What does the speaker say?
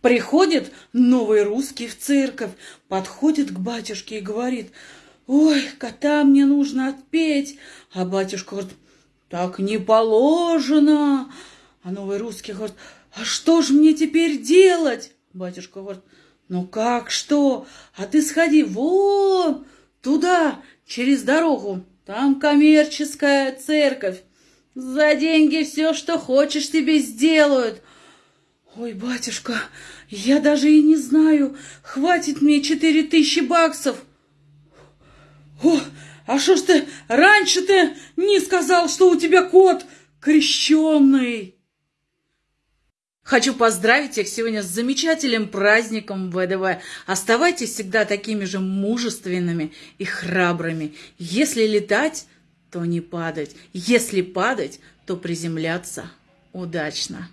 Приходит новый русский в церковь, подходит к батюшке и говорит, «Ой, кота мне нужно отпеть». А батюшка говорит, «Так не положено». А новый русский говорит, «А что ж мне теперь делать?» Батюшка говорит, «Ну как что? А ты сходи вон туда, через дорогу, там коммерческая церковь. За деньги все, что хочешь, тебе сделают». Ой, батюшка, я даже и не знаю, хватит мне четыре тысячи баксов. О, а что ж ты раньше-то не сказал, что у тебя кот крещенный? Хочу поздравить всех сегодня с замечательным праздником ВДВ. Оставайтесь всегда такими же мужественными и храбрыми. Если летать, то не падать. Если падать, то приземляться удачно.